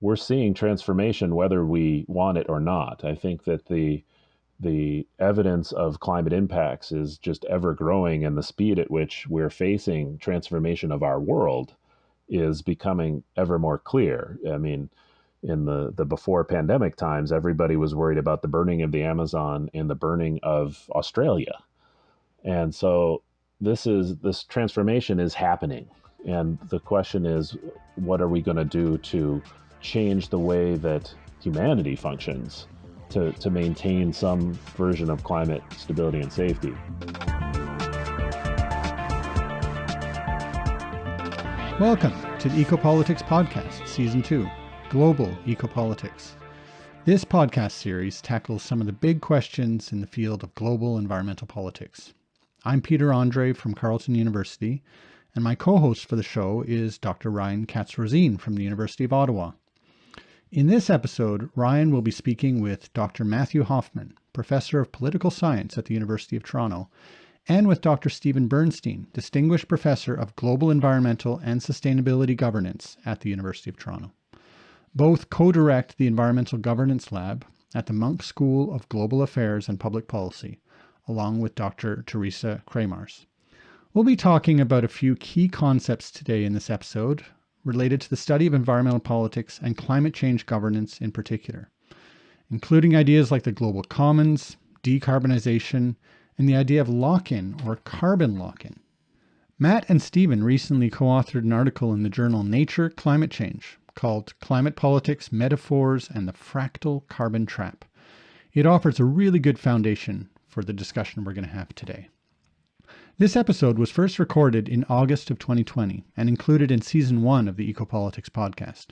we're seeing transformation whether we want it or not. I think that the the evidence of climate impacts is just ever growing, and the speed at which we're facing transformation of our world is becoming ever more clear. I mean, in the, the before pandemic times, everybody was worried about the burning of the Amazon and the burning of Australia. And so this is this transformation is happening. And the question is, what are we going to do to change the way that humanity functions to, to maintain some version of climate stability and safety? Welcome to the Ecopolitics Podcast, Season 2 Global Ecopolitics. This podcast series tackles some of the big questions in the field of global environmental politics. I'm Peter Andrée from Carleton University, and my co host for the show is Dr. Ryan Katz Rosene from the University of Ottawa. In this episode, Ryan will be speaking with Dr. Matthew Hoffman, Professor of Political Science at the University of Toronto, and with Dr. Steven Bernstein, Distinguished Professor of Global Environmental and Sustainability Governance at the University of Toronto. Both co direct the Environmental Governance Lab at the Munk School of Global Affairs and Public Policy, along with Dr. Teresa Kramarz. We'll be talking about a few key concepts today in this episode related to the study of environmental politics and climate change governance in particular, including ideas like the global commons, decarbonization, and the idea of lock in or carbon lock in. Matt and Steven recently co authored an article in the journal Nature Climate Change called Climate Politics Metaphors and the Fractal Carbon Trap. It offers a really good foundation for the discussion we're going to have today. This episode was first recorded in August of 2020 and included in season one of the Ecopolitics podcast.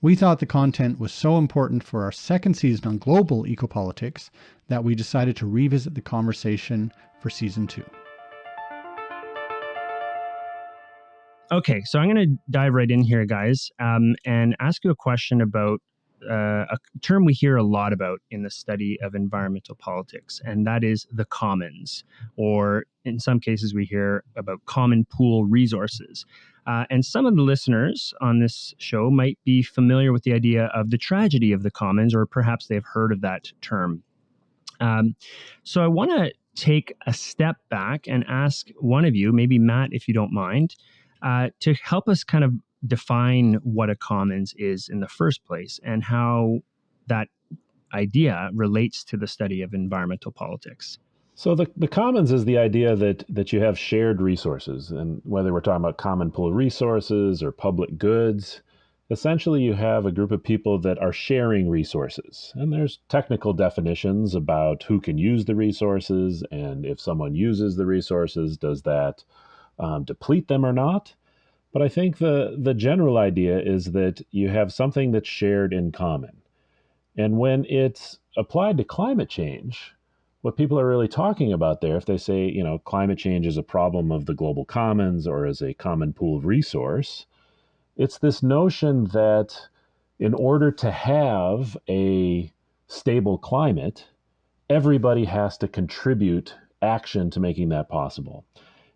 We thought the content was so important for our second season on global ecopolitics that we decided to revisit the conversation for season two. Okay, so I'm going to dive right in here, guys, um, and ask you a question about uh, a term we hear a lot about in the study of environmental politics, and that is the commons, or in some cases, we hear about common pool resources. Uh, and some of the listeners on this show might be familiar with the idea of the tragedy of the commons, or perhaps they've heard of that term. Um, so I want to take a step back and ask one of you, maybe Matt, if you don't mind, uh, to help us kind of define what a commons is in the first place and how that idea relates to the study of environmental politics. So the, the commons is the idea that that you have shared resources, and whether we're talking about common pool resources or public goods, essentially you have a group of people that are sharing resources. And there's technical definitions about who can use the resources, and if someone uses the resources, does that um, deplete them or not? But I think the, the general idea is that you have something that's shared in common. And when it's applied to climate change, what people are really talking about there, if they say, you know, climate change is a problem of the global commons or as a common pool of resource, it's this notion that in order to have a stable climate, everybody has to contribute action to making that possible.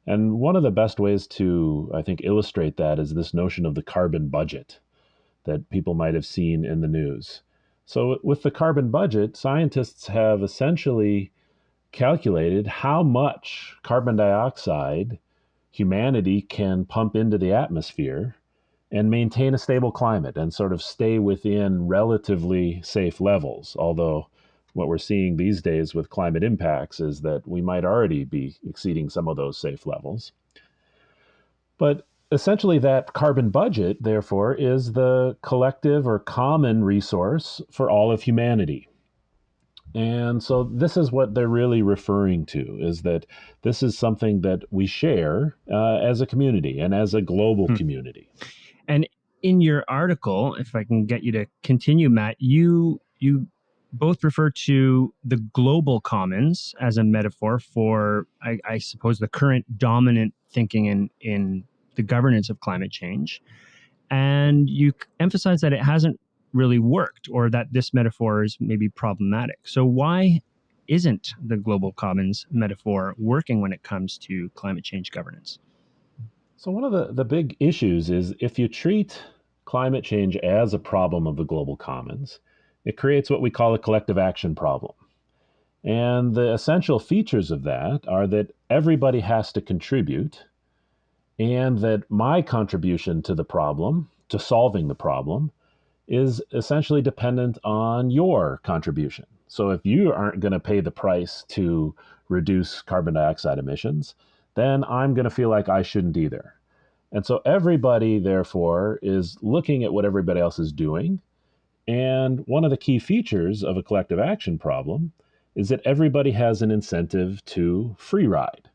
And one of the best ways to, I think, illustrate that is this notion of the carbon budget that people might have seen in the news. So, with the carbon budget, scientists have essentially calculated how much carbon dioxide humanity can pump into the atmosphere and maintain a stable climate and sort of stay within relatively safe levels. Although what we're seeing these days with climate impacts is that we might already be exceeding some of those safe levels. But essentially, that carbon budget, therefore, is the collective or common resource for all of humanity. And so this is what they're really referring to is that this is something that we share uh, as a community and as a global hmm. community. And in your article, if I can get you to continue, Matt, you you both refer to the global commons as a metaphor for, I, I, suppose, the current dominant thinking in, in the governance of climate change. And you emphasize that it hasn't really worked or that this metaphor is maybe problematic. So, why isn't the global commons metaphor working when it comes to climate change governance? So, one of the, the big issues is if you treat climate change as a problem of the global commons, it creates what we call a collective action problem. And the essential features of that are that everybody has to contribute, and that my contribution to the problem, to solving the problem, is essentially dependent on your contribution. So if you aren't going to pay the price to reduce carbon dioxide emissions, then I'm going to feel like I shouldn't either. And so everybody, therefore, is looking at what everybody else is doing. And one of the key features of a collective action problem is that everybody has an incentive to free ride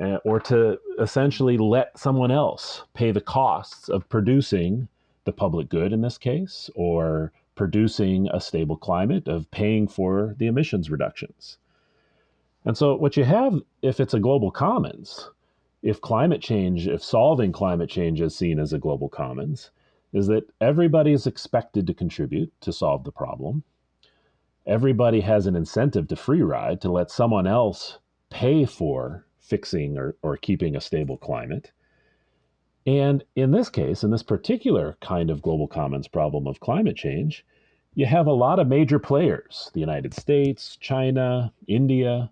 uh, or to essentially let someone else pay the costs of producing the public good in this case, or producing a stable climate, of paying for the emissions reductions. And so, what you have, if it's a global commons, if climate change, if solving climate change is seen as a global commons, is that everybody is expected to contribute to solve the problem. Everybody has an incentive to free ride to let someone else pay for fixing or, or keeping a stable climate. And in this case, in this particular kind of global commons problem of climate change, you have a lot of major players the United States, China, India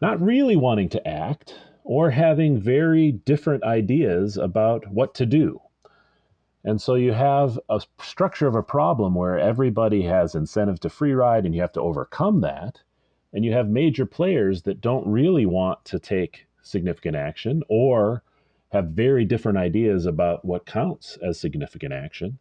not really wanting to act or having very different ideas about what to do. And so you have a structure of a problem where everybody has incentive to free ride and you have to overcome that. And you have major players that don't really want to take significant action or have very different ideas about what counts as significant action.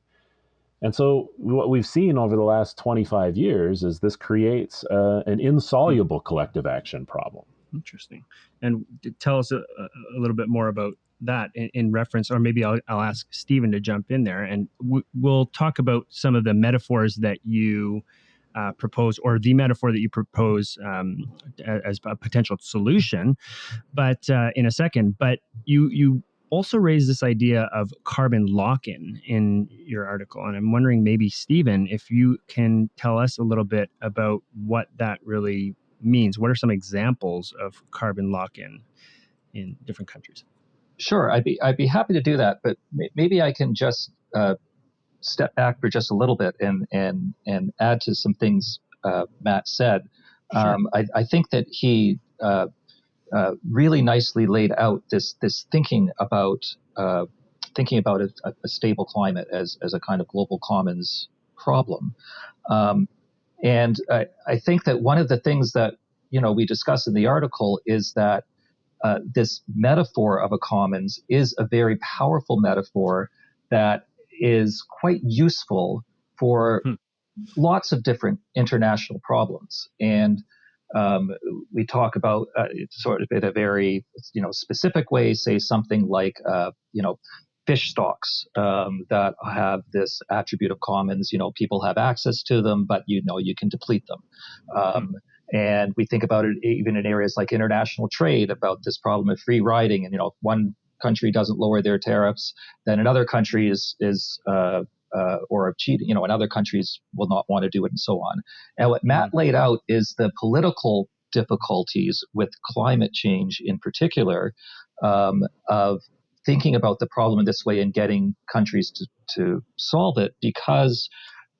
And so, what we've seen over the last 25 years is this creates uh, an insoluble collective action problem. Interesting. And tell us a, a little bit more about that in, in, reference, or maybe I'll, I'll ask Steven to jump in there and w- we'll talk about some of the metaphors that you uh, propose or the metaphor that you propose um, as a potential solution, but uh, in a second. But you you also raised this idea of carbon lock-in in your article, and I'm wondering maybe Steven, if you can tell us a little bit about what that really means. What are some examples of carbon lock-in in different countries? Sure, I'd be I'd be happy to do that, but maybe I can just uh, step back for just a little bit and and and add to some things uh, Matt said. Sure. Um, I, I, think that he uh, uh, really nicely laid out this this thinking about uh, thinking about a, a, stable climate as as a kind of global commons problem. Um, and I, I, think that one of the things that you know we discuss in the article is that uh, this metaphor of a commons is a very powerful metaphor that is quite useful for hmm. lots of different international problems. And um, we talk about uh, sort of in a very you know specific way, say something like uh, you know fish stocks um, that have this attribute of commons. You know, people have access to them, but you know you can deplete them. Um, hmm. And we think about it even in areas like international trade about this problem of free riding. And you know, if one country doesn't lower their tariffs, then another country is is uh, uh, or of cheating, you know, and other countries will not want to do it, and so on. And what Matt laid out is the political difficulties with climate change, in particular, um, of thinking about the problem in this way and getting countries to, to solve it, because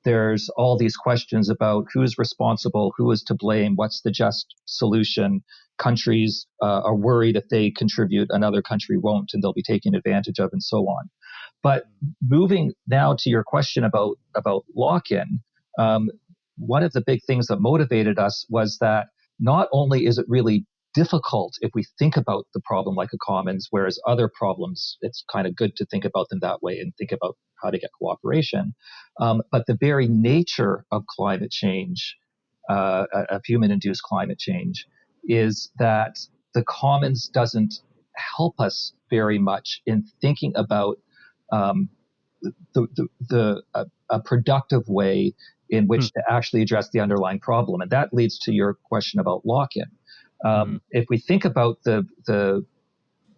there's all these questions about who is responsible, who is to blame, what's the just solution. Countries uh, are worried if they contribute, another country won't, and they'll be taken advantage of, and so on. But moving now to your question about about lock-in, um, one of the big things that motivated us was that not only is it really difficult if we think about the problem like a commons, whereas other problems, it's kind of good to think about them that way and think about how to get cooperation. Um, but the very nature of climate change, uh, of human induced climate change, is that the commons doesn't help us very much in thinking about um, the, the, the a, a, productive way in which hmm. to actually address the underlying problem. And that leads to your question about lock-in. Um, mm If we think about the the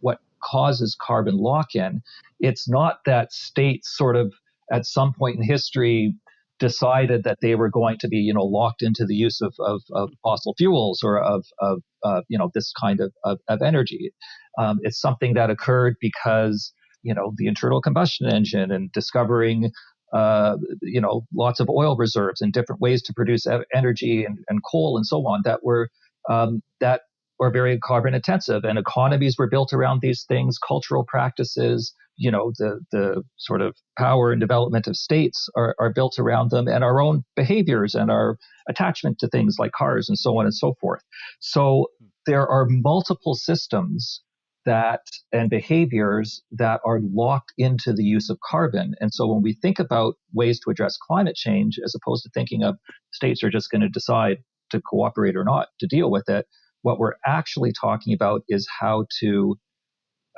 what causes carbon lock-in, it's not that states sort of at some point in history decided that they were going to be, you know, locked into the use of, of, of fossil fuels or of, of uh, you know, this kind of, of, of energy. Um, it's something that occurred because you know the internal combustion engine and discovering uh, you know lots of oil reserves and different ways to produce energy and, and coal and so on that were um, that were very carbon intensive. And economies were built around these things. Cultural practices you know the the sort of power and development of states are, are built around them and our own behaviors and our attachment to things like cars and so on and so forth. So there are multiple systems that and behaviors that are locked into the use of carbon. And so when we think about ways to address climate change, as opposed to thinking of states are just going to decide to cooperate or not to deal with it, what we're actually talking about is how to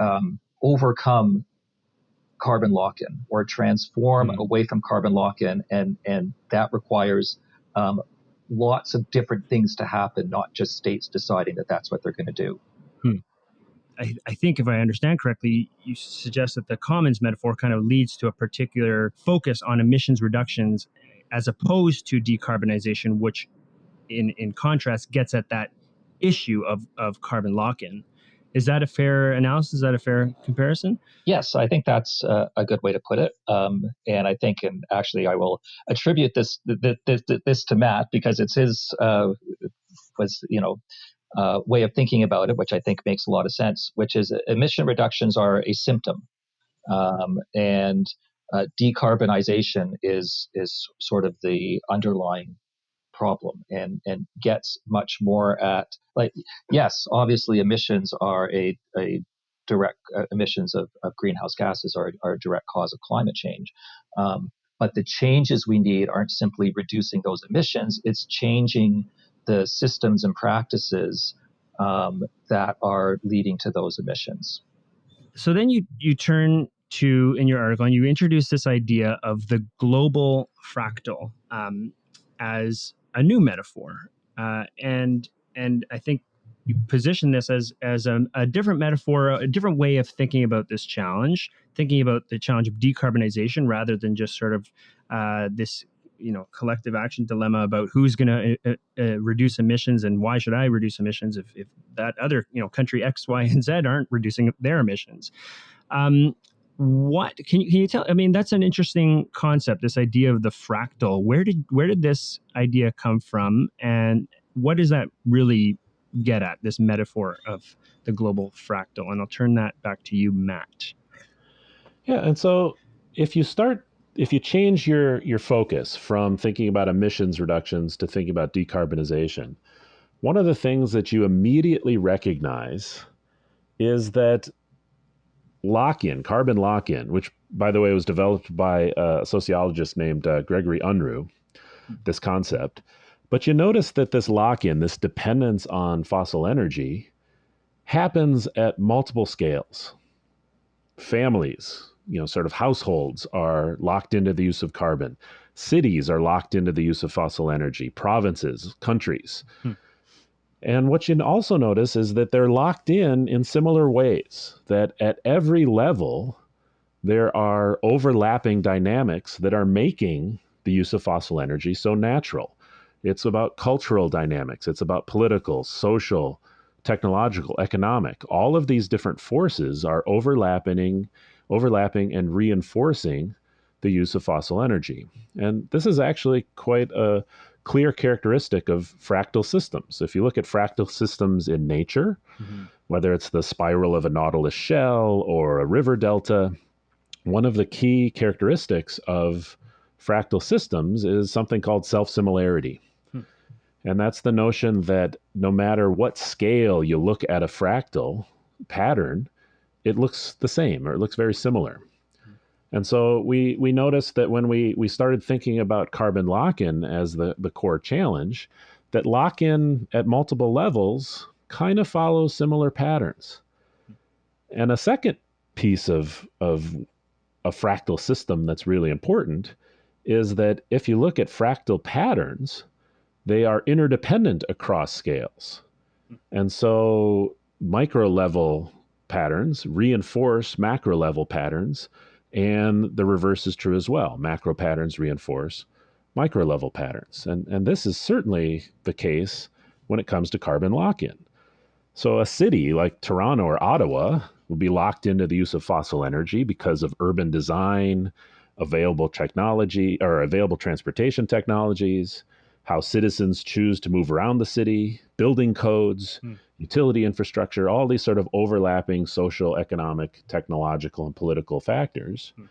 um, overcome carbon lock-in or transform mm-hmm. away from carbon lock-in, and and that requires um, lots of different things to happen, not just states deciding that that's what they're going to do. Hmm. I, I, think if I understand correctly, you suggest that the commons metaphor kind of leads to a particular focus on emissions reductions as opposed to decarbonization, which in, in contrast gets at that issue of, of carbon lock-in. Is that a fair analysis? Is that a fair comparison? Yes, I think that's a good way to put it. Um, and I think, and actually, I will attribute this this, this, this to Matt because it's his uh, was you know uh, way of thinking about it, which I think makes a lot of sense. Which is emission reductions are a symptom, um, and uh, decarbonization is is sort of the underlying problem and and gets much more at like yes obviously emissions are a, a direct uh, emissions of, of greenhouse gases are, are a direct cause of climate change. Um, but the changes we need aren't simply reducing those emissions it's changing the systems and practices um, that are leading to those emissions. So then you you turn to in your article and you introduce this idea of the global fractal um, as a new metaphor, uh, and and I think you position this as as a, a, different metaphor, a different way of thinking about this challenge, thinking about the challenge of decarbonization rather than just sort of uh, this you know collective action dilemma about who's going to uh, uh, uh, reduce emissions and why should I reduce emissions if, if that other you know country X, Y, and Z aren't reducing their emissions. Um, what can you can you tell i mean that's an interesting concept this idea of the fractal. Where did where did this idea come from and what does that really get at this metaphor of the global fractal? And i'll turn that back to you matt. Yeah and so if you start if you change your your focus from thinking about emissions reductions to thinking about decarbonization one of the things that you immediately recognize is that lock in, carbon lock in, which, by the way, was developed by a sociologist named uh, Gregory Unruh, this concept. But you notice that this lock in, this dependence on fossil energy, happens at multiple scales. Families, you know, sort of households are locked into the use of carbon. Cities are locked into the use of fossil energy. Provinces, countries. Hmm. And what you also notice is that they're locked in in similar ways, that at every level, there are overlapping dynamics that are making the use of fossil energy so natural. It's about cultural dynamics, it's about political, social, technological, economic. All of these different forces are overlapping, overlapping and reinforcing the use of fossil energy. And this is actually quite a clear characteristic of fractal systems. If you look at fractal systems in nature, mm-hmm. whether it's the spiral of a nautilus shell or a river delta, one of the key characteristics of fractal systems is something called self similarity. Hmm. And that's the notion that no matter what scale you look at a fractal pattern, it looks the same or it looks very similar. And so we we noticed that when we we started thinking about carbon lock-in as the the core challenge, that lock-in at multiple levels kind of follows similar patterns. And a second piece of of a fractal system that's really important is that if you look at fractal patterns, they are interdependent across scales. And so micro level patterns reinforce macro level patterns and the reverse is true as well. Macro patterns reinforce micro level patterns. And, and this is certainly the case when it comes to carbon lock in. So, a city like Toronto or Ottawa, will be locked into the use of fossil energy because of urban design, available technology or available transportation technologies, how citizens choose to move around the city, building codes, hmm. Utility infrastructure, all these sort of overlapping social, economic, technological, and political factors. Hmm.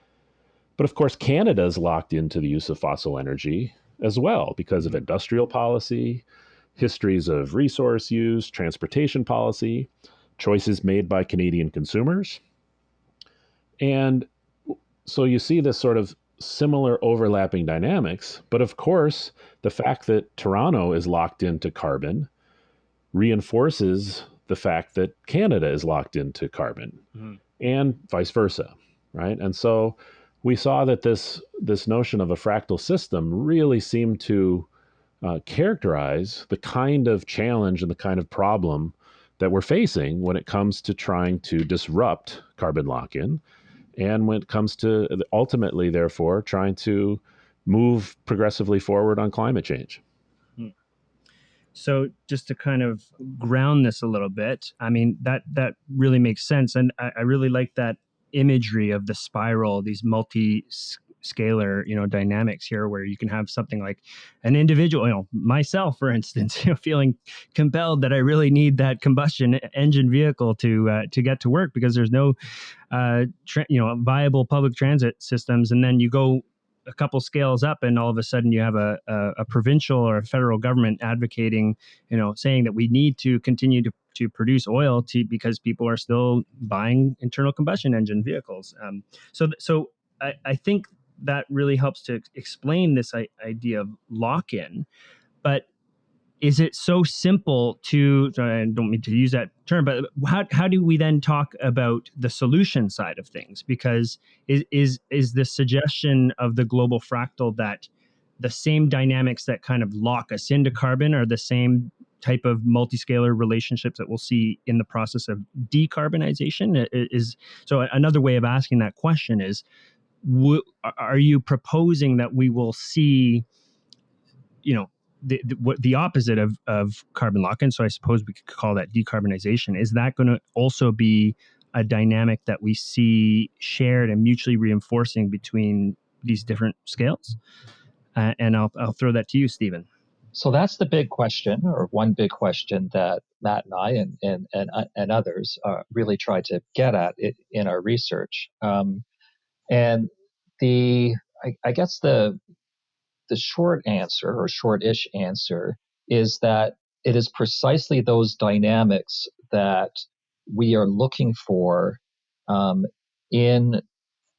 But of course, Canada is locked into the use of fossil energy as well because of hmm. industrial policy, histories of resource use, transportation policy, choices made by Canadian consumers. And so you see this sort of similar overlapping dynamics. But of course, the fact that Toronto is locked into carbon reinforces the fact that Canada is locked into carbon mm-hmm. and vice versa, right? And so we saw that this this notion of a fractal system really seemed to uh, characterize the kind of challenge and the kind of problem that we're facing when it comes to trying to disrupt carbon lock-in and when it comes to ultimately, therefore, trying to move progressively forward on climate change. So, just to kind of ground this a little bit, I mean that that really makes sense, and I, I really like that imagery of the spiral, these multi scalar you know dynamics here where you can have something like an individual you know myself for instance you know feeling compelled that i really need that combustion engine vehicle to uh, to get to work because there's no uh, you know viable public transit systems. And then you go a couple scales up and all of a sudden you have a, a, a, provincial or a federal government advocating you know saying that we need to continue to, to produce oil to because people are still buying internal combustion engine vehicles um, so so I, I think that really helps to explain this idea of lock in. But is it so simple to I don't mean to use that term, but how, how do we then talk about the solution side of things? Because is is is the suggestion of the global fractal that the same dynamics that kind of lock us into carbon are the same type of multiscalar relationships that we'll see in the process of decarbonization is so another way of asking that question is are you proposing that we will see, you know, the, the, the opposite of, of carbon lock-in? So I suppose we could call that decarbonization. Is that going to also be a dynamic that we see shared and mutually reinforcing between these different scales? Uh, and I'll, I'll throw that to you, Steven. So that's the big question, or one big question that Matt and I and and and, and others uh, really try to get at in our research. Um, and the I, I guess the the short answer or short-ish answer is that it is precisely those dynamics that we are looking for um, in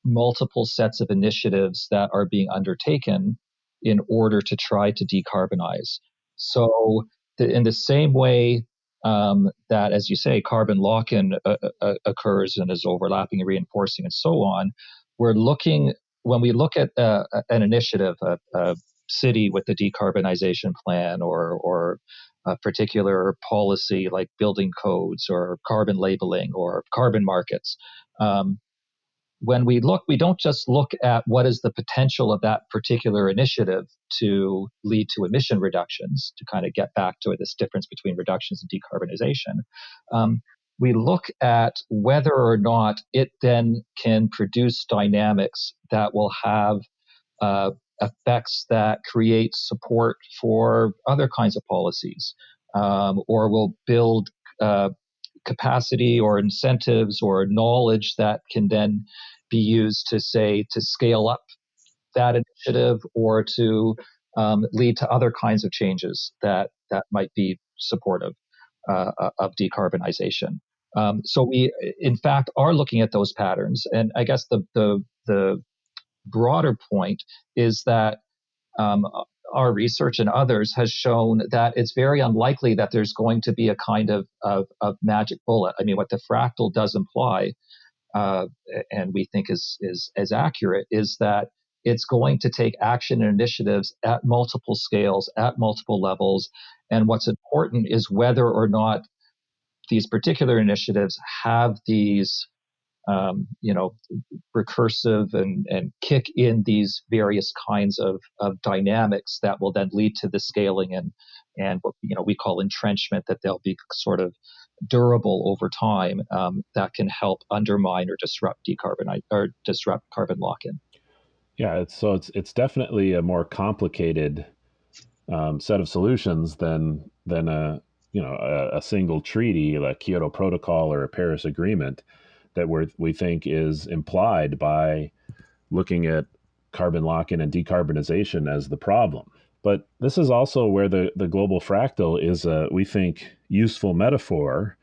multiple sets of initiatives that are being undertaken in order to try to decarbonize. So, the, in the same way um, that, as you say, carbon lock in uh, uh, occurs and is overlapping and reinforcing and so on, we're looking when we look at uh, an initiative, a, a, city with a decarbonization plan, or or a particular policy like building codes or carbon labeling or carbon markets. Um, when we look, we don't just look at what is the potential of that particular initiative to lead to emission reductions, to kind of get back to this difference between reductions and decarbonization. Um, we look at whether or not it then can produce dynamics that will have uh, effects that create support for other kinds of policies um, or will build uh, capacity or incentives or knowledge that can then be used to say to scale up that initiative or to um, lead to other kinds of changes that that might be supportive uh, of decarbonization. Um, so we, in fact, are looking at those patterns. And I guess the the, the broader point is that um, our research and others has shown that it's very unlikely that there's going to be a kind of, of, of magic bullet. I mean, what the fractal does imply, uh, and we think is, is is accurate, is that it's going to take action and initiatives at multiple scales, at multiple levels. And what's important is whether or not these particular initiatives have these um, you know recursive and and kick in these various kinds of, of dynamics that will then lead to the scaling and and what you know we call entrenchment that they'll be sort of durable over time um, that can help undermine or disrupt decarbonize or disrupt carbon lock-in. Yeah, it's, so it's it's definitely a more complicated um, set of solutions than than a you know a, a, single treaty like Kyoto Protocol or a Paris Agreement that we we think is implied by looking at carbon lock-in and decarbonization as the problem. But this is also where the, the global fractal is a, we think, useful metaphor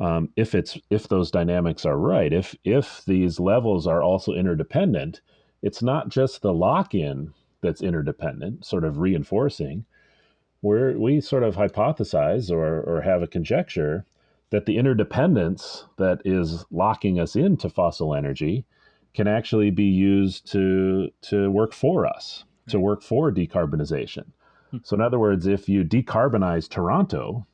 um, if it's if those dynamics are right. If if these levels are also interdependent, it's not just the lock-in that's interdependent, sort of reinforcing. Where we sort of hypothesize or, or have a conjecture that the interdependence that is locking us into fossil energy can actually be used to to work for us, to work for decarbonization. Hmm. So, in other words, if you decarbonize Toronto,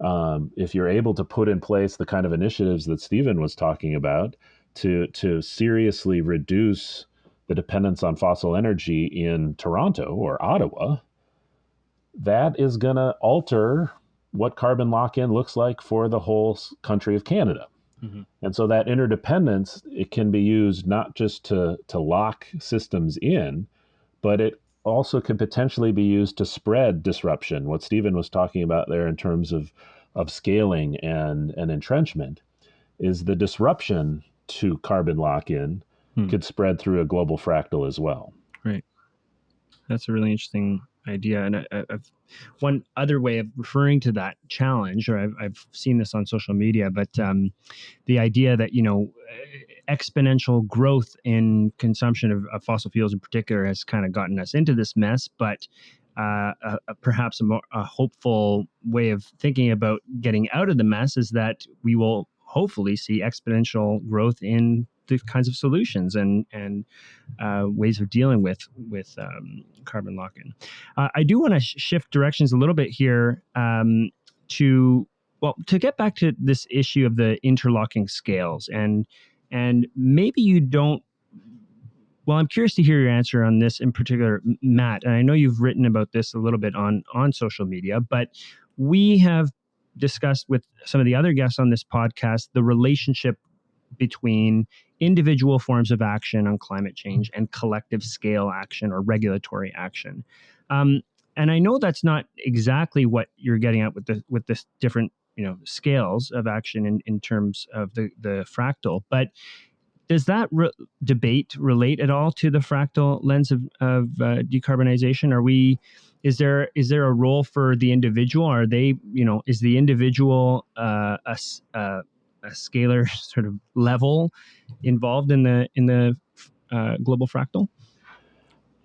um, if you're able to put in place the kind of initiatives that Steven was talking about to to seriously reduce the dependence on fossil energy in Toronto or Ottawa, that is going to alter what carbon lock in looks like for the whole country of Canada. Mm-hmm. And so that interdependence it can be used not just to to lock systems in, but it also could potentially be used to spread disruption. What Steven was talking about there in terms of of scaling and and entrenchment is the disruption to carbon lock in hmm. could spread through a global fractal as well. Right. That's a really interesting idea. And I, have one other way of referring to that challenge, or I've, I've seen this on social media, but um, the idea that you know exponential growth in consumption of, of, fossil fuels in particular has kind of gotten us into this mess, but uh, a, a, perhaps a, more, a hopeful way of thinking about getting out of the mess is that we will hopefully see exponential growth in kinds of solutions and and uh, ways of dealing with with um, carbon lock-in. Uh, I do want to sh- shift directions a little bit here um, to well to get back to this issue of the interlocking scales and and maybe you don't. Well, I'm curious to hear your answer on this in particular, Matt. And I know you've written about this a little bit on on social media, but we have discussed with some of the other guests on this podcast the relationship between individual forms of action on climate change and collective scale action or regulatory action. Um, and I know that's not exactly what you're getting at with the with this different you know scales of action in, in terms of the the fractal, but does that re- debate relate at all to the fractal lens of, of uh, decarbonization? Are we is there is there a role for the individual? Are they you know is the individual uh, a, a a scalar sort of level involved in the in the uh, global fractal?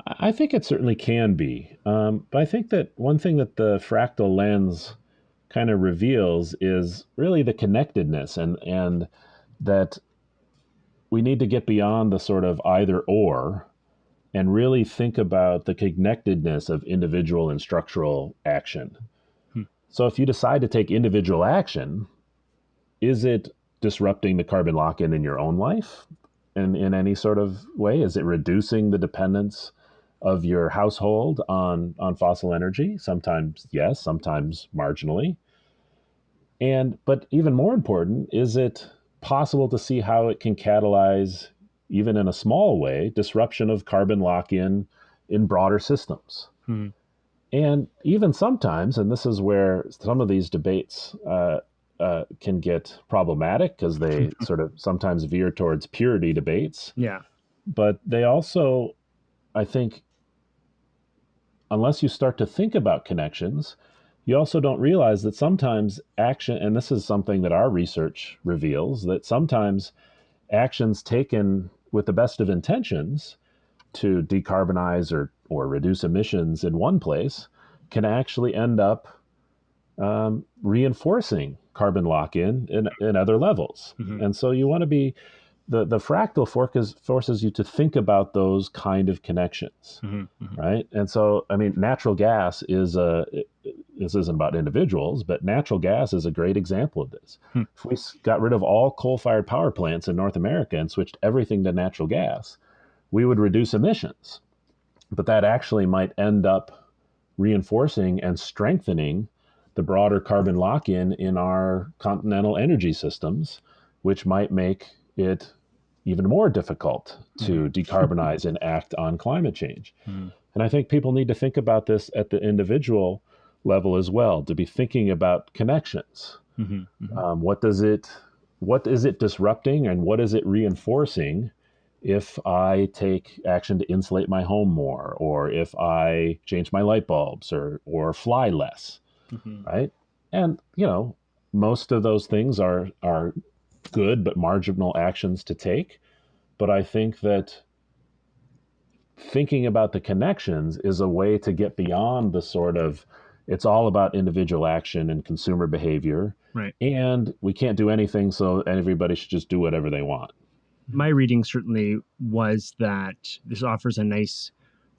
I think it certainly can be, um, but I think that one thing that the fractal lens kind of reveals is really the connectedness and and that we need to get beyond the sort of either or and really think about the connectedness of individual and structural action. Hmm. So if you decide to take individual action, is it disrupting the carbon lock in in your own life in, in any sort of way? Is it reducing the dependence of your household on, on fossil energy? Sometimes yes, sometimes marginally. And but even more important, is it possible to see how it can catalyze, even in a small way, disruption of carbon lock in in broader systems? Hmm. And even sometimes, and this is where some of these debates uh, uh, can get problematic because they sort of sometimes veer towards purity debates. Yeah. But they also, I think, unless you start to think about connections, you also don't realize that sometimes action, and this is something that our research reveals, that sometimes actions taken with the best of intentions to decarbonize or, or reduce emissions in one place can actually end up um, reinforcing carbon lock in in, other levels. Mm-hmm. And so you want to be the, the fractal forces forces you to think about those kind of connections, mm-hmm, mm-hmm. right? And so, I mean, natural gas is a this isn't about individuals, but natural gas is a great example of this. Hmm. If we got rid of all coal-fired power plants in North America and switched everything to natural gas, we would reduce emissions. But that actually might end up reinforcing and strengthening the broader carbon lock in in our continental energy systems, which might make it even more difficult to mm. decarbonize and act on climate change. Mm. And I think people need to think about this at the individual level as well, to be thinking about connections. Mm-hmm, mm-hmm. Um, what does it, what is it disrupting, and what is it reinforcing? If I take action to insulate my home more, or if I change my light bulbs, or or fly less, mm-hmm. right? And you know, most of those things are are good but marginal actions to take. But I think that thinking about the connections is a way to get beyond the sort of it's all about individual action and consumer behavior. Right. And we can't do anything, so everybody should just do whatever they want. My reading certainly was that this offers a nice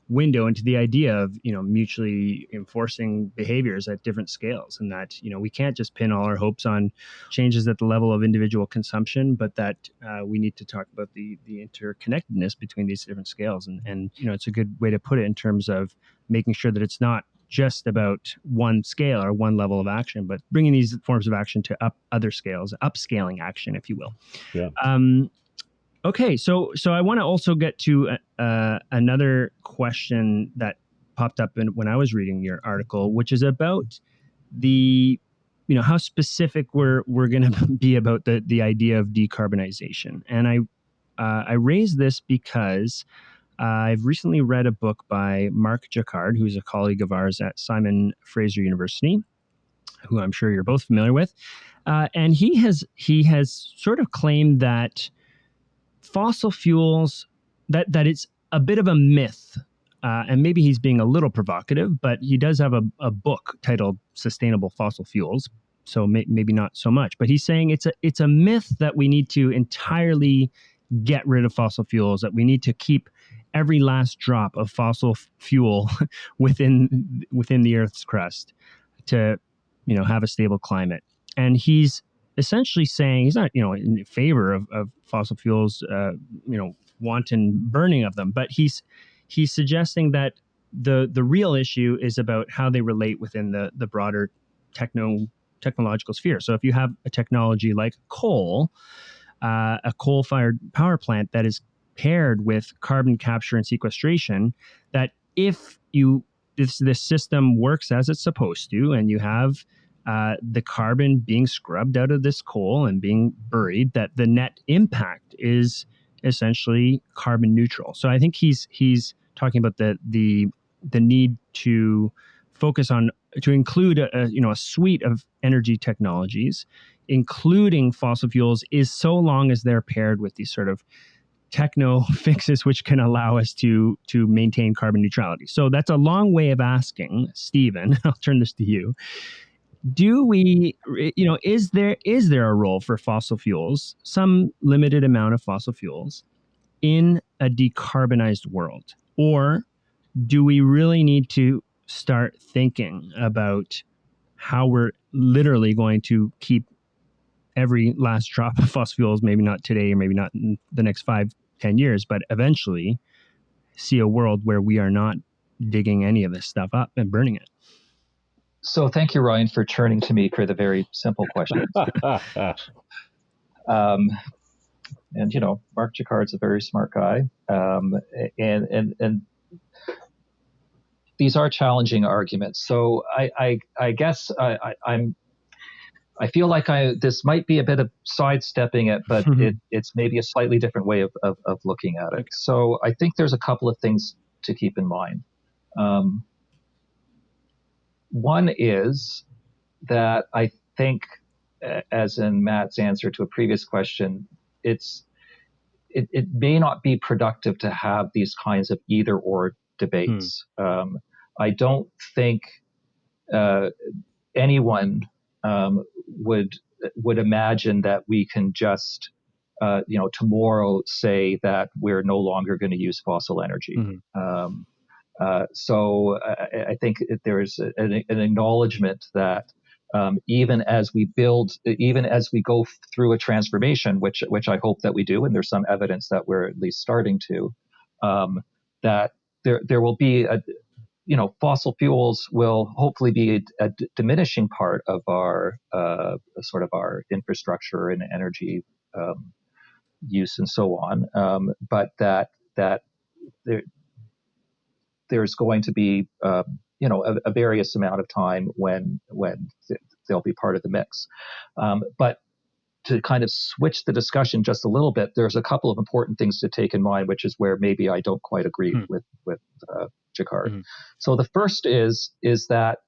window into the idea of you know mutually enforcing behaviors at different scales and that you know we can't just pin all our hopes on changes at the level of individual consumption but that uh, we need to talk about the the interconnectedness between these different scales and and you know it's a good way to put it in terms of making sure that it's not just about one scale or one level of action, but bringing these forms of action to up other scales, upscaling action, if you will. Yeah. Um, Okay, so so I want to also get to uh, uh, another question that popped up in, when I was reading your article, which is about the you know how specific we're we're going to be about the the idea of decarbonization, and I uh, I raise this because I've recently read a book by Mark Jaccard, who's a colleague of ours at Simon Fraser University, who I'm sure you're both familiar with, uh, and he has he has sort of claimed that fossil fuels that that it's a bit of a myth uh, and maybe he's being a little provocative but he does have a, a book titled sustainable fossil fuels so may, maybe not so much. But he's saying it's a it's a myth that we need to entirely get rid of fossil fuels that we need to keep every last drop of fossil fuel within within the earth's crust to you know have a stable climate. And he's essentially saying he's not, you know, in favor of, of fossil fuels, uh, you know, wanton burning of them, but he's he's suggesting that the the real issue is about how they relate within the the broader techno technological sphere. So if you have a technology like coal, uh, a coal fired power plant that is paired with carbon capture and sequestration, that if you if this system works as it's supposed to, and you have uh, the carbon being scrubbed out of this coal and being buried, that the net impact is essentially carbon neutral. So I think he's he's talking about the the the need to focus on to include a, a, you know a suite of energy technologies, including fossil fuels, is so long as they're paired with these sort of techno fixes which can allow us to to maintain carbon neutrality. So that's a long way of asking, Steven. I'll turn this to you do we you know is there is there a role for fossil fuels some limited amount of fossil fuels in a decarbonized world? Or do we really need to start thinking about how we're literally going to keep every last drop of fossil fuels maybe not today or maybe not in the next five ten years but eventually see a world where we are not digging any of this stuff up and burning it so thank you, Ryan, for turning to me for the very simple question. um, and you know, Mark Jaccard's a very smart guy, um, and and and these are challenging arguments. So I I, I guess I, I, am I feel like I this might be a bit of sidestepping it, but mm-hmm. it, it's maybe a slightly different way of, of, of looking at it. So I think there's a couple of things to keep in mind. Um, one is that I think, as in Matt's answer to a previous question, it's it, it may not be productive to have these kinds of either or debates. Hmm. Um, I don't think uh, anyone um, would would imagine that we can just uh, you know tomorrow say that we're no longer going to use fossil energy. Mm-hmm. Um, uh, so I, I, think there's an, an acknowledgement that um, even as we build, even as we go through a transformation, which which I hope that we do, and there's some evidence that we're at least starting to, um, that there there will be a you know, fossil fuels will hopefully be a, diminishing part of our uh, sort of our infrastructure and energy um, use and so on. Um, but that that there, there's going to be uh, you know a, a, various amount of time when when th- they'll be part of the mix. Um, but to kind of switch the discussion just a little bit, there's a couple of important things to take in mind, which is where maybe I don't quite agree hmm. with with uh, Jaccard. Hmm. So the first is is that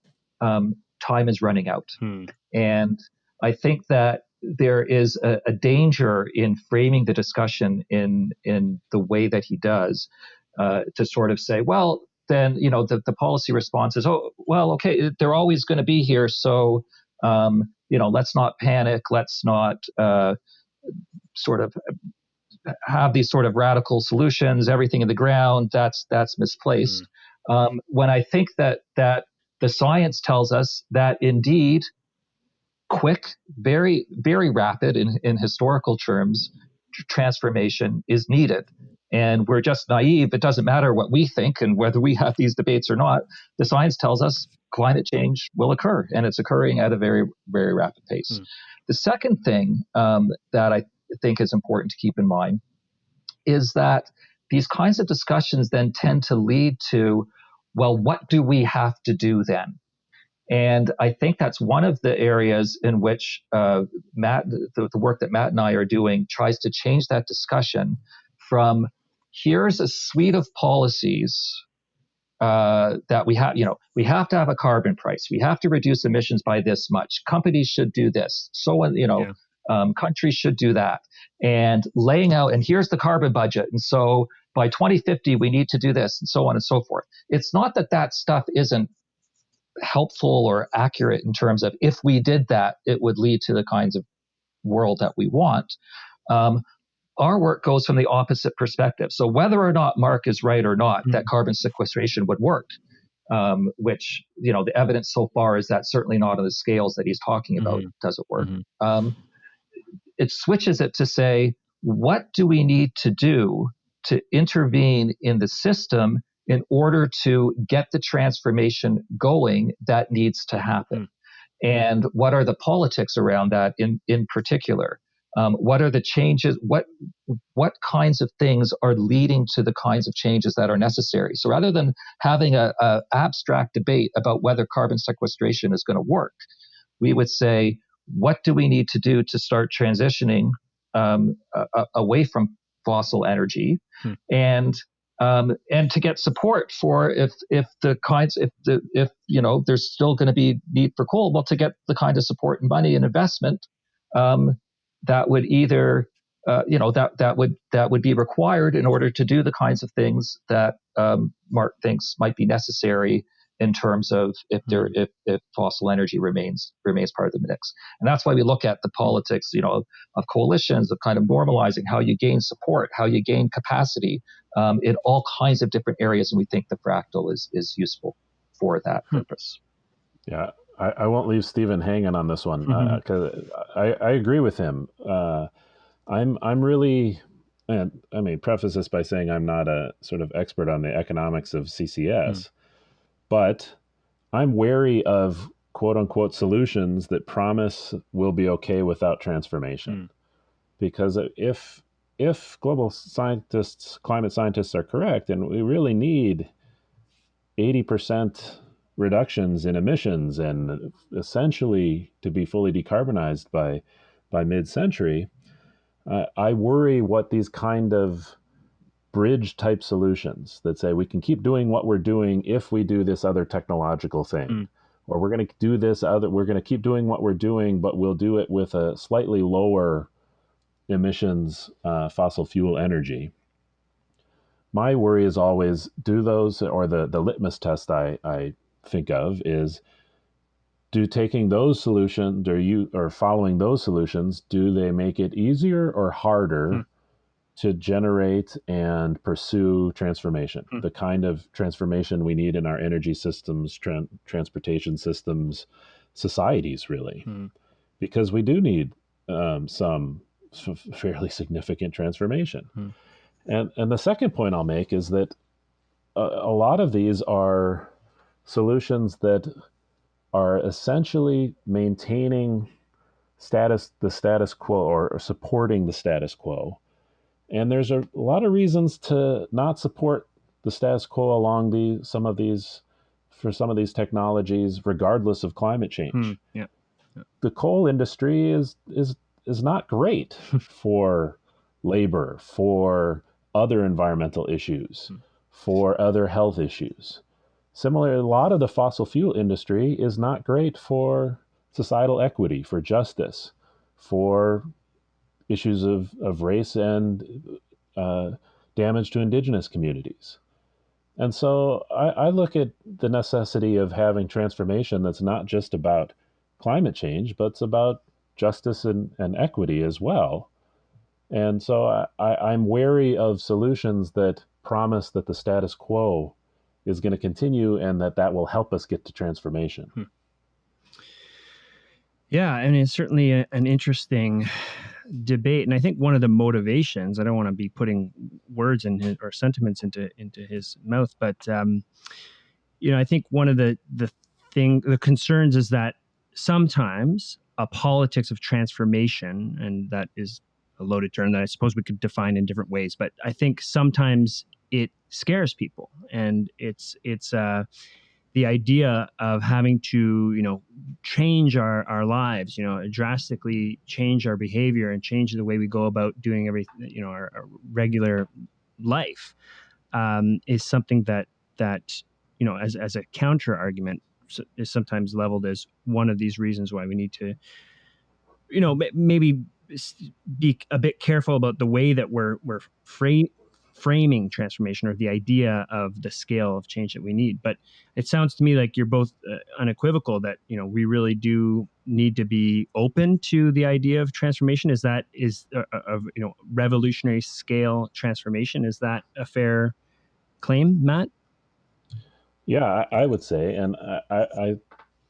um, time is running out, hmm. and I think that there is a, a, danger in framing the discussion in in the way that he does uh, to sort of say, well, then you know the, the policy response is, oh, well, okay, they're always going to be here, so um, you know, let's not panic, let's not uh, sort of have these sort of radical solutions, everything in the ground. That's that's misplaced. Mm. Um, when I think that that the science tells us that indeed quick, very, very rapid in, in historical terms, transformation is needed. And we're just naive. It doesn't matter what we think and whether we have these debates or not. The science tells us climate change will occur, and it's occurring at a very, very rapid pace. Hmm. The second thing um, that I think is important to keep in mind is that these kinds of discussions then tend to lead to, well, what do we have to do then? And I think that's one of the areas in which uh, Matt, the, the, work that Matt and I are doing, tries to change that discussion from here's a suite of policies uh, that we have. You know, we have to have a carbon price. We have to reduce emissions by this much. Companies should do this. So on. You know. Yeah. Um, countries should do that and laying out and here's the carbon budget and so by 2050 we need to do this and so on and so forth it's not that that stuff isn't helpful or accurate in terms of if we did that, it would lead to the kinds of world that we want. Um, our work goes from the opposite perspective. So whether or not Mark is right or not mm-hmm. that carbon sequestration would work, um, which you know the evidence so far is that certainly not on the scales that he's talking about mm-hmm. doesn't work. Mm-hmm. Um, it switches it to say what do we need to do to intervene in the system in order to get the transformation going that needs to happen. Mm. And what are the politics around that in, in particular? Um, what are the changes? What what kinds of things are leading to the kinds of changes that are necessary? So rather than having a, a abstract debate about whether carbon sequestration is going to work, we would say, what do we need to do to start transitioning um, away from fossil energy, hmm. and um, and to get support for if if the kinds if the if you know there's still going to be need for coal, well, to get the kind of support and money and investment um, that would either uh, you know that that would that would be required in order to do the kinds of things that um, Mark thinks might be necessary in terms of if there mm-hmm. if, if fossil energy remains remains part of the mix and that's why we look at the politics you know of, of coalitions of kind of normalizing how you gain support how you gain capacity um, in all kinds of different areas and we think the fractal is is useful for that hmm. purpose yeah I, I, won't leave Steven hanging on this one because mm-hmm. uh, I, I agree with him uh, I'm I'm really and I mean preface this by saying I'm not a sort of expert on the economics of CCS mm but I'm wary of quote unquote solutions that promise we'll be okay without transformation. Mm. Because if if global scientists, climate scientists are correct, and we really need 80% reductions in emissions and essentially to be fully decarbonized by by mid-century, uh, I worry what these kind of bridge type solutions that say we can keep doing what we're doing if we do this other technological thing. Mm. Or we're going to do this other, we're going to keep doing what we're doing, but we'll do it with a slightly lower emissions uh, fossil fuel energy. My worry is always do those, or the, the litmus test I, I think of is do taking those solutions or you or following those solutions do they make it easier or harder mm to generate and pursue transformation, mm. the kind of transformation we need in our energy systems, tra- transportation systems, societies, really, mm. because we do need um, some f- fairly significant transformation. Mm. And and the second point I'll make is that a, a lot of these are solutions that are essentially maintaining status the status quo or, or supporting the status quo. And there's a, a lot of reasons to not support the status quo along the some of these for some of these technologies, regardless of climate change. Hmm, yeah. yeah. The coal industry is is is not great for labor, for other environmental issues, hmm. for other health issues. Similarly, a lot of the fossil fuel industry is not great for societal equity, for justice, for issues of, of race and uh, damage to indigenous communities. And so I, I, look at the necessity of having transformation that's not just about climate change, but it's about justice and, and equity as well. And so I, I, I'm wary of solutions that promise that the status quo is going to continue and that that will help us get to transformation. Hmm. Yeah, and it's certainly a, an interesting debate, and I think one of the motivations. I don't want to be putting words in his, or sentiments into into his mouth, but um, you know, I think one of the the thing the concerns is that sometimes a politics of transformation, and that is a loaded term that I suppose we could define in different ways, but I think sometimes it scares people, and it's it's uh, the idea of having to you know change our our lives, you know, drastically change our behavior and change the way we go about doing everything, you know, our, our regular life, um, is something that that you know as as a counter argument is sometimes leveled as one of these reasons why we need to you know maybe be a bit careful about the way that we're we're frame, framing transformation or the idea of the scale of change that we need. But it sounds to me like you're both uh, unequivocal that you know we really do need to be open to the idea of transformation. Is that is uh, uh of you know revolutionary scale transformation? Is that a fair claim, Matt? Yeah, I, I would say, and I, I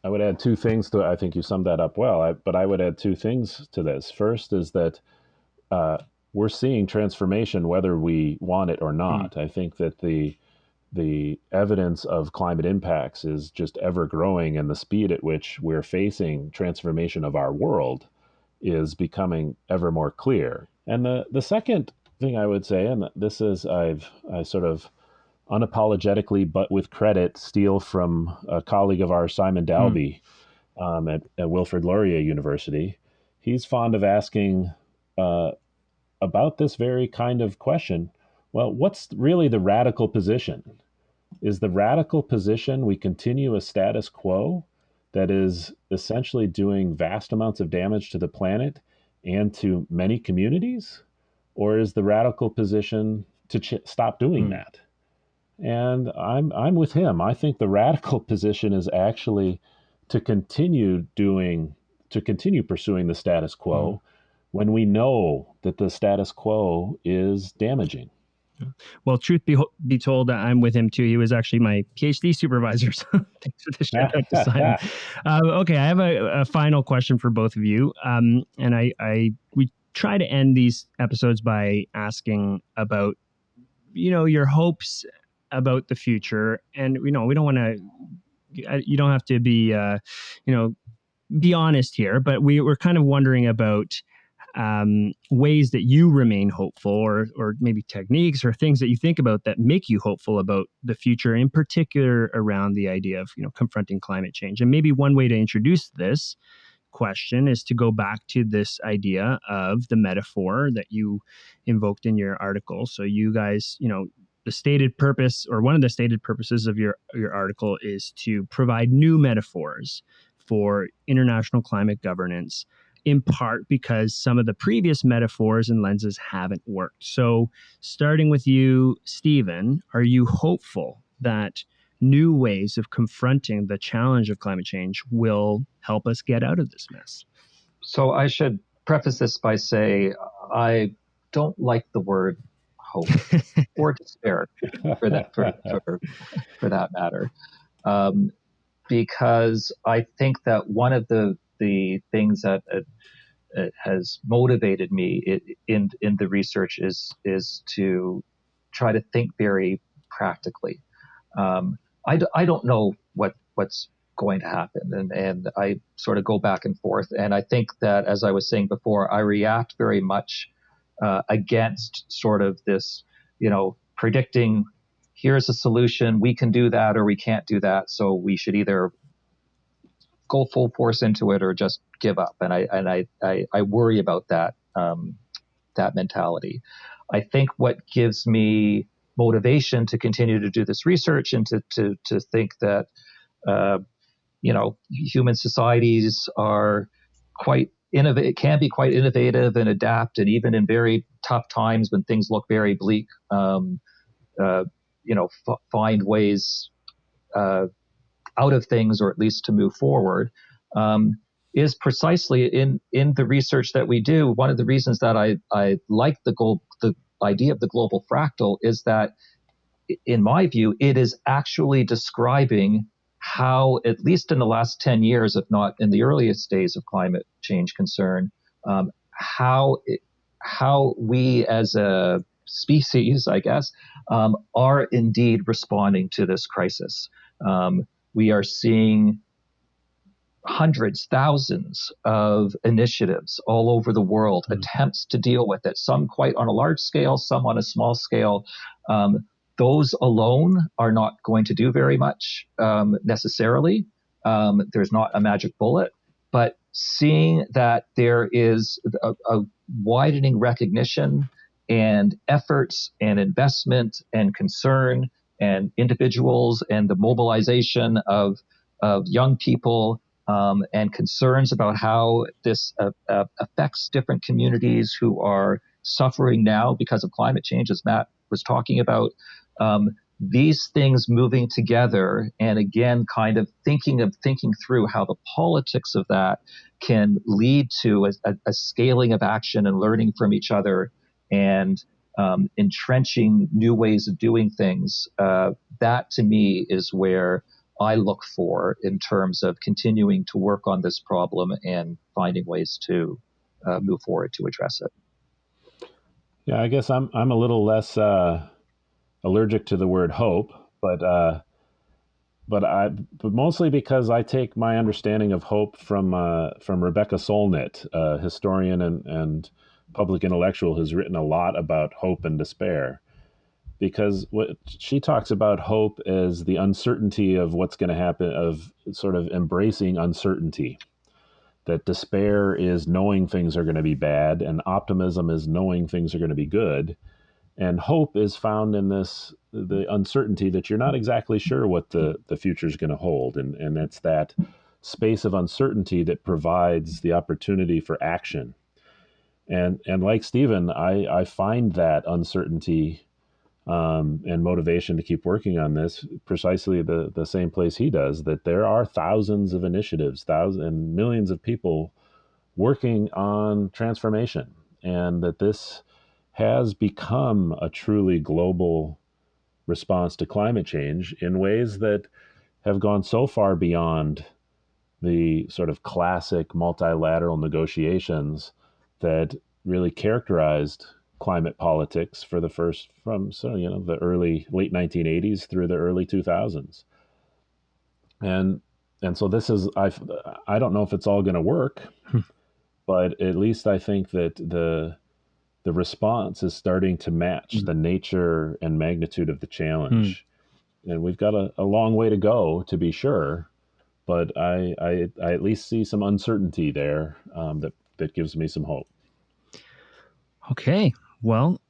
I would add two things to. I think you summed that up well. I, but I would add two things to this. First is that uh, we're seeing transformation whether we want it or not. Mm. I think that the the evidence of climate impacts is just ever growing, and the speed at which we're facing transformation of our world is becoming ever more clear. And the the second thing I would say, and this is I've I sort of unapologetically, but with credit, steal from a colleague of ours, Simon hmm. Dalby, mm. um, at, at, Wilfrid Laurier University. He's fond of asking uh, about this very kind of question. Well, what's really the radical position? Is the radical position we continue a status quo that is essentially doing vast amounts of damage to the planet and to many communities? Or is the radical position to ch- stop doing mm. that? And I'm I'm with him. I think the radical position is actually to continue doing to continue pursuing the status quo mm. When we know that the status quo is damaging. Well, truth be, be told, I'm with him too. He was actually my PhD supervisor. So thanks for the shout out to Simon. Um, okay, I have a, a, final question for both of you. Um, and I, I we try to end these episodes by asking about you know your hopes about the future and you know we don't want to you don't have to be uh, you know be honest here but we were kind of wondering about um, ways that you remain hopeful or or maybe techniques or things that you think about that make you hopeful about the future in particular around the idea of you know confronting climate change. And maybe one way to introduce this question is to go back to this idea of the metaphor that you invoked in your article. So you guys you know the stated purpose or one of the stated purposes of your your article is to provide new metaphors for international climate governance in part because some of the previous metaphors and lenses haven't worked. So, starting with you, Steven, are you hopeful that new ways of confronting the challenge of climate change will help us get out of this mess? So, I should preface this by say I don't like the word hope or despair for that for, for, for that matter um, because I think that one of the the things that has motivated me in in the research is is to try to think very practically. Um, I, I don't know what what's going to happen, and and I sort of go back and forth. And I think that, as I was saying before, I react very much uh, against sort of this, you know, predicting here's a solution, we can do that or we can't do that, so we should either go full force into it or just give up. And I and I I, I worry about that um, that mentality. I think what gives me motivation to continue to do this research and to to to think that uh, you know human societies are quite innovate can be quite innovative and adapt and even in very tough times when things look very bleak um, uh, you know f- find ways uh, out of things or at least to move forward um, is precisely in in the research that we do one of the reasons that I I like the goal the idea of the global fractal is that in my view it is actually describing how, at least in the last 10 years, if not in the earliest days of climate change concern, um, how, it, how we as a species, I guess, um, are indeed responding to this crisis. Um, we are seeing hundreds, thousands of initiatives all over the world, mm-hmm. attempts to deal with it, some quite on a large scale, some on a small scale. Um, those alone are not going to do very much um, necessarily. Um, there's not a magic bullet, but seeing that there is a, a widening recognition and efforts and investment and concern and individuals and the mobilization of, of young people um, and concerns about how this uh, uh, affects different communities who are suffering now because of climate change, as Matt was talking about, um, these things moving together and again kind of thinking of thinking through how the politics of that can lead to a, a, a scaling of action and learning from each other and um, entrenching new ways of doing things uh, that to me is where i look for in terms of continuing to work on this problem and finding ways to uh, move forward to address it. Yeah i guess i'm i'm a little less uh allergic to the word hope, but uh, but I but mostly because I take my understanding of hope from uh, from Rebecca Solnit, a historian and and public intellectual who's written a lot about hope and despair. Because what she talks about hope is the uncertainty of what's going to happen, of sort of embracing uncertainty. That despair is knowing things are going to be bad, and optimism is knowing things are going to be good and hope is found in this the uncertainty that you're not exactly sure what the the future is going to hold and and it's that space of uncertainty that provides the opportunity for action and and like Steven I I find that uncertainty um, and motivation to keep working on this precisely the the same place he does that there are thousands of initiatives thousands and millions of people working on transformation and that this has become a truly global response to climate change in ways that have gone so far beyond the sort of classic multilateral negotiations that really characterized climate politics for the first from so you know the early late 1980s through the early 2000s and and so this is i i don't know if it's all going to work hmm. but at least i think that the the response is starting to match mm. the nature and magnitude of the challenge. Mm. And we've got a, a, long way to go to be sure, but I, I, I at least see some uncertainty there um, that, that gives me some hope. Okay. Well,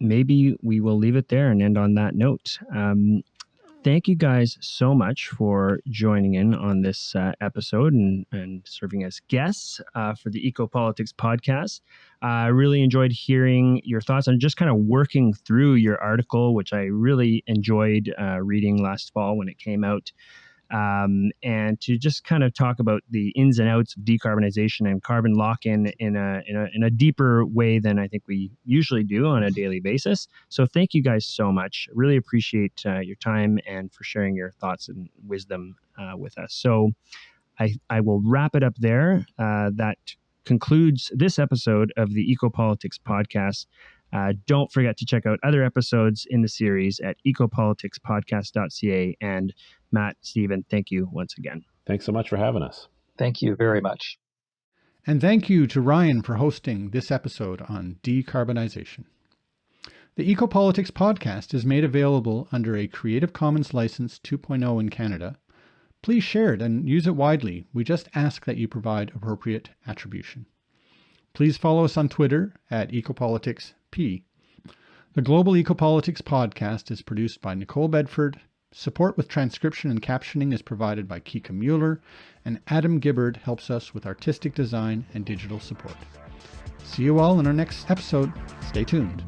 maybe we will leave it there and end on that note. Um, thank you guys so much for joining in on this uh, episode and, and serving as guests uh, for the Ecopolitics podcast. I really enjoyed hearing your thoughts on just kind of working through your article, which I really enjoyed uh, reading last fall when it came out um, and to just kind of talk about the ins and outs of decarbonization and carbon lock in in a, in a, in a deeper way than I think we usually do on a daily basis. So thank you guys so much. Really appreciate uh, your time and for sharing your thoughts and wisdom uh, with us. So I, I will wrap it up there. Uh, that concludes this episode of the Ecopolitics podcast. Uh, don't forget to check out other episodes in the series at ecopoliticspodcast.ca. And Matt, Steven, thank you once again. Thanks so much for having us. Thank you very much. And thank you to Ryan for hosting this episode on decarbonization. The Ecopolitics podcast is made available under a Creative Commons License 2.0 in Canada. Please share it and use it widely. We just ask that you provide appropriate attribution. Please follow us on Twitter at EcopoliticsP. The Global Ecopolitics podcast is produced by Nicole Bedford. Support with transcription and captioning is provided by Kika Mueller, and Adam Gibbard helps us with artistic design and digital support. See you all in our next episode. Stay tuned.